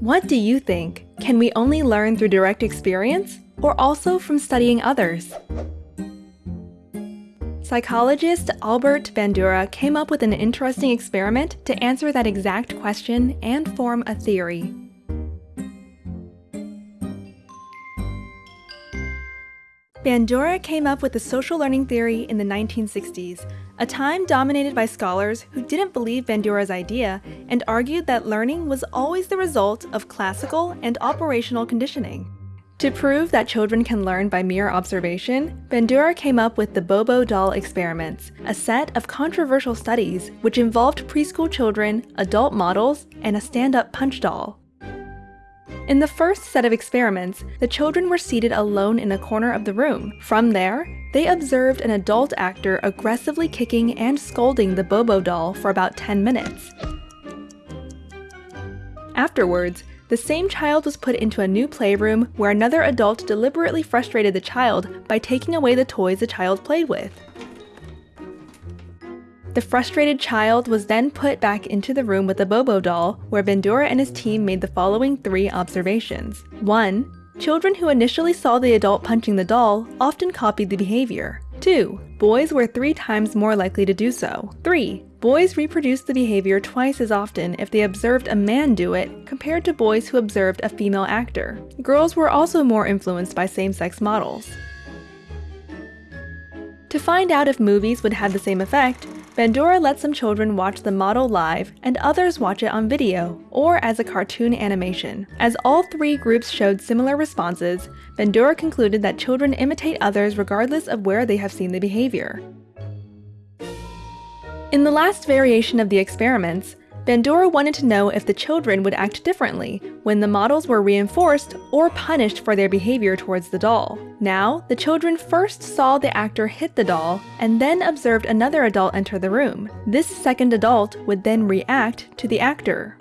What do you think? Can we only learn through direct experience, or also from studying others? Psychologist Albert Bandura came up with an interesting experiment to answer that exact question and form a theory. Bandura came up with the social learning theory in the 1960s, a time dominated by scholars who didn't believe Bandura's idea and argued that learning was always the result of classical and operational conditioning. To prove that children can learn by mere observation, Bandura came up with the Bobo doll experiments, a set of controversial studies which involved preschool children, adult models, and a stand-up punch doll. In the first set of experiments, the children were seated alone in a corner of the room. From there, they observed an adult actor aggressively kicking and scolding the Bobo doll for about 10 minutes. Afterwards, the same child was put into a new playroom where another adult deliberately frustrated the child by taking away the toys the child played with. The frustrated child was then put back into the room with the Bobo doll, where Bandura and his team made the following three observations. 1. Children who initially saw the adult punching the doll often copied the behavior. 2. Boys were three times more likely to do so. 3. Boys reproduced the behavior twice as often if they observed a man do it compared to boys who observed a female actor. Girls were also more influenced by same-sex models. To find out if movies would have the same effect, Bandura let some children watch the model live and others watch it on video, or as a cartoon animation. As all three groups showed similar responses, Bandura concluded that children imitate others regardless of where they have seen the behavior. In the last variation of the experiments, Bandura wanted to know if the children would act differently when the models were reinforced or punished for their behavior towards the doll. Now, the children first saw the actor hit the doll and then observed another adult enter the room. This second adult would then react to the actor.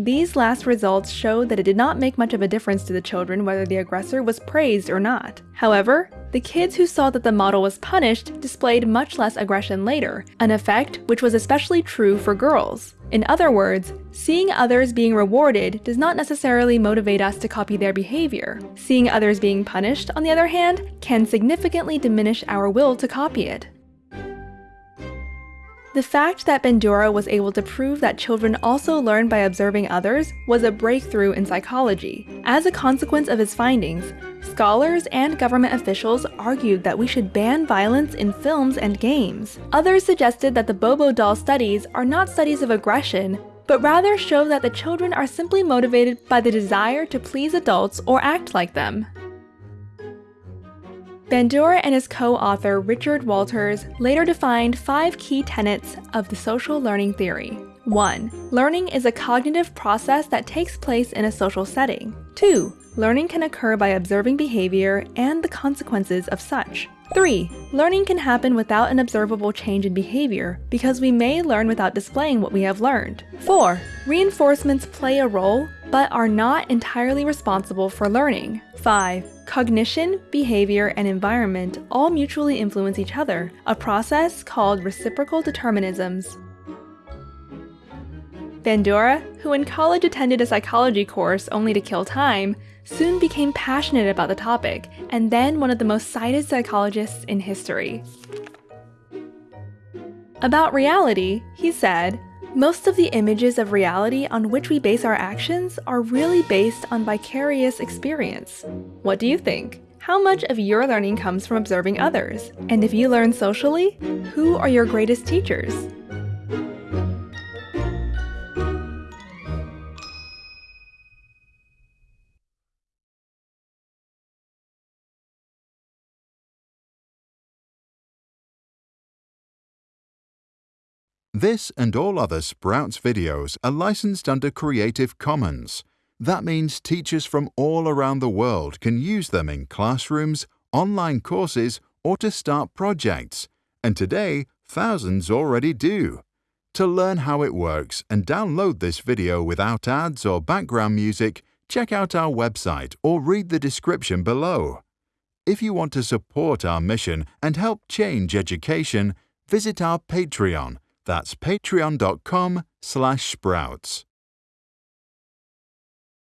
These last results showed that it did not make much of a difference to the children whether the aggressor was praised or not. However, the kids who saw that the model was punished displayed much less aggression later, an effect which was especially true for girls. In other words, seeing others being rewarded does not necessarily motivate us to copy their behavior. Seeing others being punished, on the other hand, can significantly diminish our will to copy it. The fact that Bandura was able to prove that children also learn by observing others was a breakthrough in psychology. As a consequence of his findings, scholars and government officials argued that we should ban violence in films and games. Others suggested that the Bobo doll studies are not studies of aggression, but rather show that the children are simply motivated by the desire to please adults or act like them. Bandura and his co-author Richard Walters later defined five key tenets of the social learning theory. 1. Learning is a cognitive process that takes place in a social setting. 2. Learning can occur by observing behavior and the consequences of such. 3. Learning can happen without an observable change in behavior because we may learn without displaying what we have learned. 4. Reinforcements play a role but are not entirely responsible for learning. 5. Cognition, behavior, and environment all mutually influence each other, a process called reciprocal determinisms. Bandura, who in college attended a psychology course only to kill time, soon became passionate about the topic, and then one of the most cited psychologists in history. About reality, he said, most of the images of reality on which we base our actions are really based on vicarious experience. What do you think? How much of your learning comes from observing others? And if you learn socially, who are your greatest teachers? This and all other Sprouts videos are licensed under Creative Commons. That means teachers from all around the world can use them in classrooms, online courses, or to start projects. And today, thousands already do. To learn how it works and download this video without ads or background music, check out our website or read the description below. If you want to support our mission and help change education, visit our Patreon that's patreon.com slash sprouts.